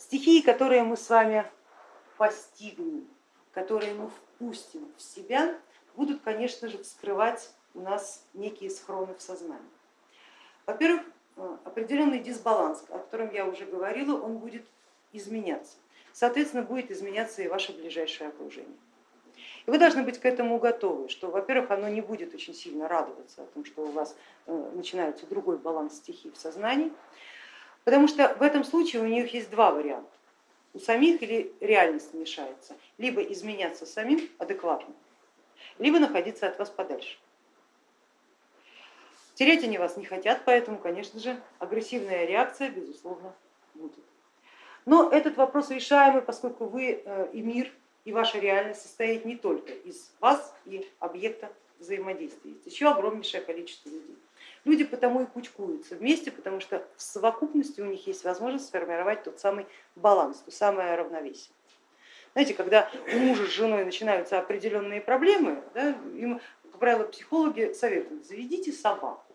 Стихии, которые мы с вами постигнем, которые мы впустим в себя, будут, конечно же, вскрывать у нас некие схроны в сознании. Во-первых, э, определенный дисбаланс, о котором я уже говорила, он будет изменяться. Соответственно, будет изменяться и ваше ближайшее окружение. И вы должны быть к этому готовы, что, во-первых, оно не будет очень сильно радоваться о том, что у вас э, начинается другой баланс стихий в сознании, потому что в этом случае у них есть два варианта. У самих или реальность мешается, либо изменяться самим адекватно, либо находиться от вас подальше. Терять они вас не хотят, поэтому, конечно же, агрессивная реакция, безусловно, будет. Но этот вопрос решаемый, поскольку вы э, и мир, и ваша реальность состоит не только из вас и объекта взаимодействия, есть еще огромнейшее количество людей. Люди потому и кучкуются вместе, потому что в совокупности у них есть возможность сформировать тот самый баланс, то самое равновесие. Знаете, когда у мужа с женой начинаются определенные проблемы, да, им, как правило, психологи советуют, заведите собаку.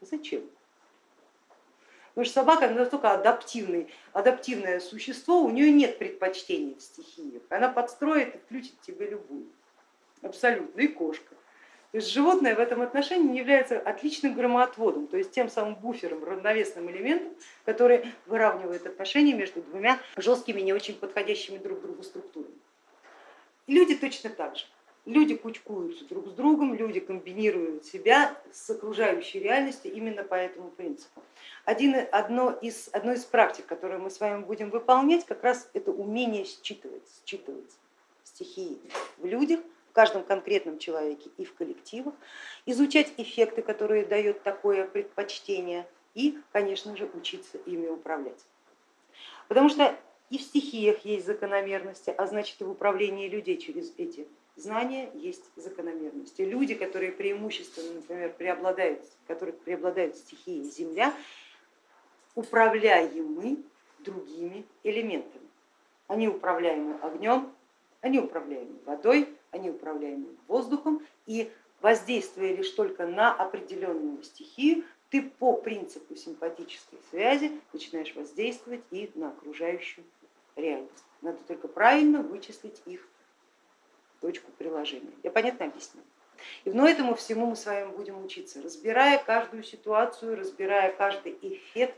Зачем? Потому что собака настолько адаптивный, адаптивное существо, у нее нет предпочтений в стихиях. Она подстроит и включит тебе любую. Абсолютно. И кошка. То есть животное в этом отношении является отличным громоотводом, то есть тем самым буфером, равновесным элементом, который выравнивает отношения между двумя жесткими, не очень подходящими друг другу структурами. И люди точно так же. Люди кучкуются друг с другом, люди комбинируют себя с окружающей реальностью именно по этому принципу. Один, одно, из, одно из практик, которые мы с вами будем выполнять, как раз это умение считывать, считывать стихии в людях, каждом конкретном человеке и в коллективах, изучать эффекты, которые дает такое предпочтение и, конечно же, учиться ими управлять. Потому что и в стихиях есть закономерности, а значит и в управлении людей через эти знания есть закономерности. Люди, которые преимущественно, например, преобладают, которых преобладают стихии Земля, управляемы другими элементами. Они управляемы огнем, они управляемы водой, они управляемы воздухом и воздействуя лишь только на определенную стихию, ты по принципу симпатической связи начинаешь воздействовать и на окружающую реальность. Надо только правильно вычислить их точку приложения. Я понятно объясню. И но этому всему мы с вами будем учиться, разбирая каждую ситуацию, разбирая каждый эффект,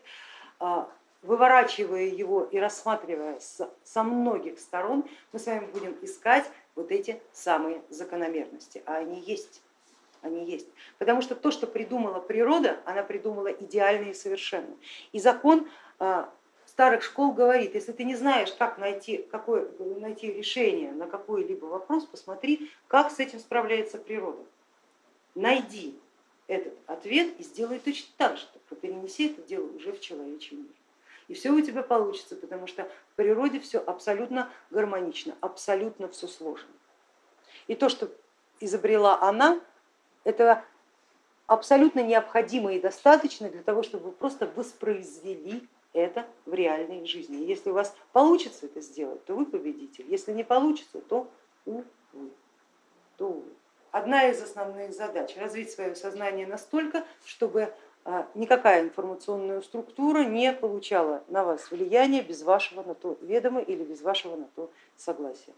а, выворачивая его и рассматривая со многих сторон, мы с вами будем искать вот эти самые закономерности, а они есть. Они есть. Потому что то, что придумала природа, она придумала идеально и совершенно. И закон а, старых школ говорит, если ты не знаешь, как найти, какое, найти решение на какой-либо вопрос, посмотри, как с этим справляется природа. Найди этот ответ и сделай точно так же, только перенеси это дело уже в человечий мир. И все у тебя получится, потому что в природе все абсолютно гармонично, абсолютно все сложно. И то, что изобрела она, это абсолютно необходимо и достаточно для того, чтобы вы просто воспроизвели это в реальной жизни. Если у вас получится это сделать, то вы победитель, если не получится, то увы. То увы. Одна из основных задач развить свое сознание настолько, чтобы никакая информационная структура не получала на вас влияние без вашего на то ведома или без вашего на то согласия.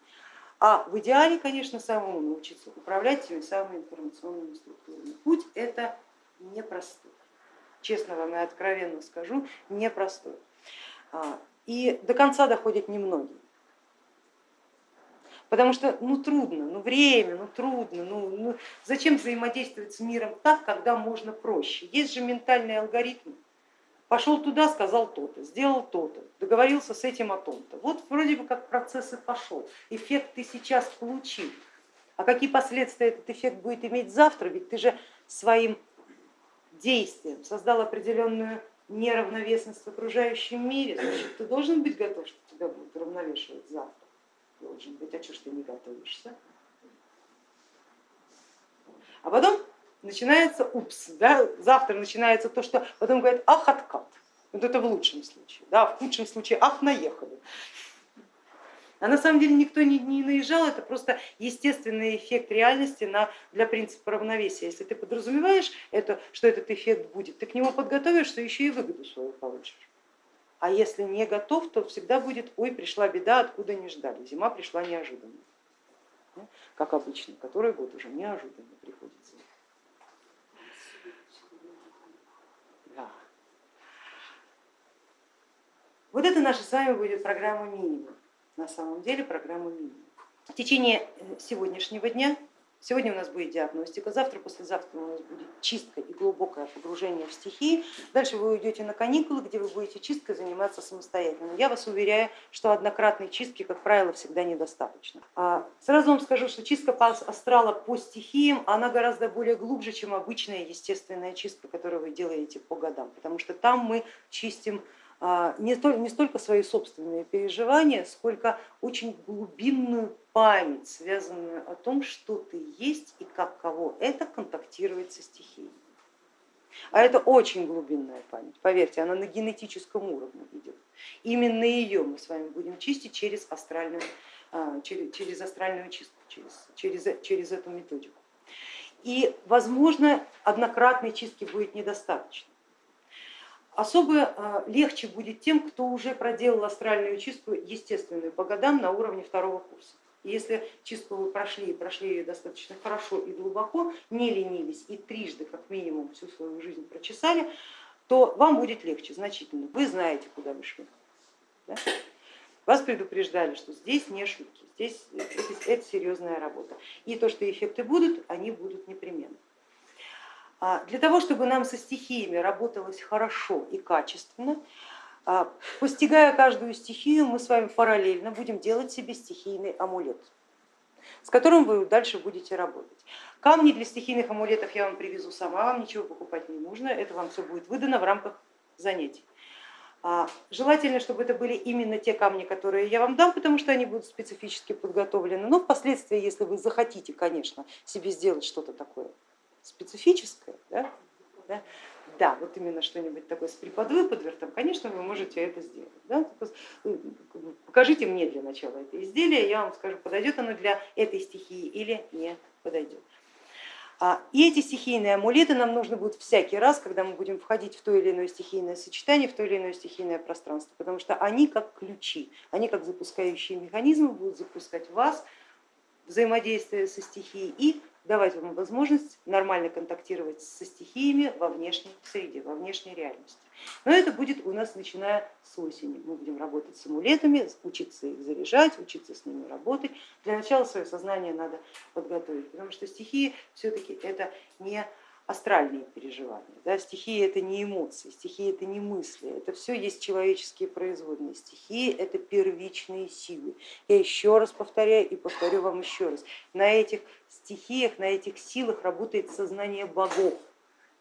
А в идеале, конечно, самому научиться управлять теми самыми информационными структурами. Путь это непростой честно вам и откровенно скажу, непростой. А, и до конца доходят немногие. Потому что ну трудно, ну время, ну трудно, ну, ну зачем взаимодействовать с миром так, когда можно проще? Есть же ментальные алгоритмы. Пошел туда, сказал то-то, сделал то-то, договорился с этим о том-то. Вот вроде бы как процесс и пошел, эффект ты сейчас получил. А какие последствия этот эффект будет иметь завтра, ведь ты же своим действием создал определенную неравновесность в окружающем мире, значит, ты должен быть готов, что тебя будут равновешивать завтра. Должен быть, а что ж ты не готовишься? А потом начинается упс, да? завтра начинается то, что потом говорят, ах, откат. Вот это в лучшем случае, да? в худшем случае, ах, наехали. А на самом деле никто не, не наезжал, это просто естественный эффект реальности на, для принципа равновесия. Если ты подразумеваешь это, что этот эффект будет, ты к нему подготовишься, еще и выгоду свою получишь. А если не готов, то всегда будет, ой, пришла беда, откуда не ждали. Зима пришла неожиданно, как обычно, который год уже неожиданно приходит зима. Да. Вот это наша с вами будет программа минимум. На самом деле программа минимум. В течение сегодняшнего дня Сегодня у нас будет диагностика, завтра, послезавтра у нас будет чистка и глубокое погружение в стихии. Дальше вы уйдете на каникулы, где вы будете чисткой заниматься самостоятельно. Я вас уверяю, что однократной чистки, как правило, всегда недостаточно. А сразу вам скажу, что чистка астрала по стихиям, она гораздо более глубже, чем обычная естественная чистка, которую вы делаете по годам, потому что там мы чистим а, не столько свои собственные переживания, сколько очень глубинную память, связанную о том, что ты есть и как кого это контактирует со стихией. А это очень глубинная память, поверьте, она на генетическом уровне идет. Именно ее мы с вами будем чистить через астральную, а, через, через астральную чистку, через, через, через эту методику. И, возможно, однократной чистки будет недостаточно. Особо а, легче будет тем, кто уже проделал астральную чистку естественную по годам на уровне второго курса. Если чистку вы прошли и прошли ее достаточно хорошо и глубоко, не ленились и трижды как минимум всю свою жизнь прочесали, то вам будет легче значительно. Вы знаете, куда вы шли. Да? Вас предупреждали, что здесь не шутки, здесь это, это серьезная работа. И то, что эффекты будут, они будут непременно. А для того, чтобы нам со стихиями работалось хорошо и качественно, а, постигая каждую стихию, мы с вами параллельно будем делать себе стихийный амулет, с которым вы дальше будете работать. Камни для стихийных амулетов я вам привезу сама, вам ничего покупать не нужно, это вам все будет выдано в рамках занятий. А, желательно, чтобы это были именно те камни, которые я вам дам, потому что они будут специфически подготовлены, но впоследствии, если вы захотите, конечно, себе сделать что-то такое специфическое, да, да, да, вот именно что-нибудь такое с приподвыподвертом, конечно, вы можете это сделать. Да? Э, покажите мне для начала это изделие, я вам скажу, подойдет оно для этой стихии или не подойдет. А, и эти стихийные амулеты нам нужно будет всякий раз, когда мы будем входить в то или иное стихийное сочетание, в то или иное стихийное пространство, потому что они как ключи, они как запускающие механизмы будут запускать вас, взаимодействие со стихией и давать вам возможность нормально контактировать со стихиями во внешней среде, во внешней реальности. Но это будет у нас начиная с осени. Мы будем работать с амулетами, учиться их заряжать, учиться с ними работать. Для начала свое сознание надо подготовить, потому что стихии все-таки это не астральные переживания. Да? Стихии это не эмоции, стихии это не мысли, это все есть человеческие производные. Стихии это первичные силы. Я еще раз повторяю и повторю вам еще раз. На этих стихиях, на этих силах работает сознание богов,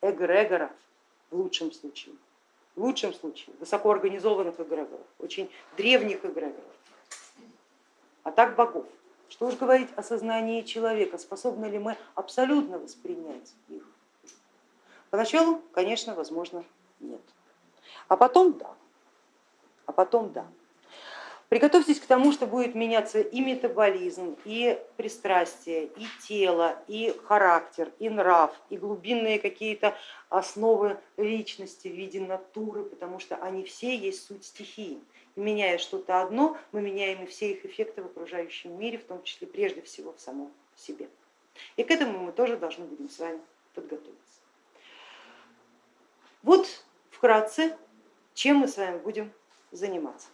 эгрегоров в лучшем случае. В лучшем случае высокоорганизованных эгрегоров, очень древних эгрегоров, а так богов. Что уж говорить о сознании человека, способны ли мы абсолютно воспринять их. Поначалу, конечно, возможно, нет. А потом да. А потом да. Приготовьтесь к тому, что будет меняться и метаболизм, и пристрастие, и тело, и характер, и нрав, и глубинные какие-то основы личности в виде натуры, потому что они все есть суть стихии. И меняя что-то одно, мы меняем и все их эффекты в окружающем мире, в том числе прежде всего в самом себе. И к этому мы тоже должны будем с вами подготовиться. Вот вкратце, чем мы с вами будем заниматься.